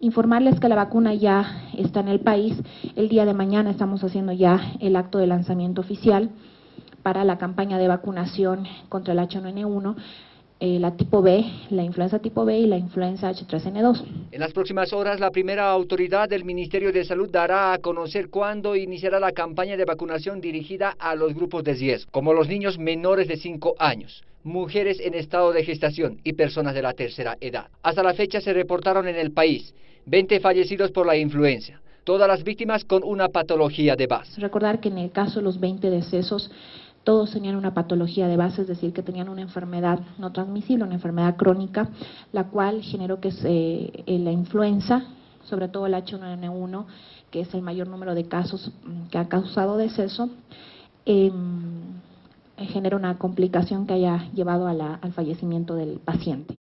Informarles que la vacuna ya está en el país. El día de mañana estamos haciendo ya el acto de lanzamiento oficial para la campaña de vacunación contra el H1N1 eh, la tipo B, la influenza tipo B y la influenza H3N2. En las próximas horas, la primera autoridad del Ministerio de Salud dará a conocer cuándo iniciará la campaña de vacunación dirigida a los grupos de riesgo, como los niños menores de 5 años, mujeres en estado de gestación y personas de la tercera edad. Hasta la fecha se reportaron en el país 20 fallecidos por la influenza, todas las víctimas con una patología de base. Recordar que en el caso de los 20 decesos, todos tenían una patología de base, es decir, que tenían una enfermedad no transmisible, una enfermedad crónica, la cual generó que se, eh, la influenza, sobre todo el H1N1, que es el mayor número de casos mm, que ha causado deceso, eh, genera una complicación que haya llevado al fallecimiento del paciente.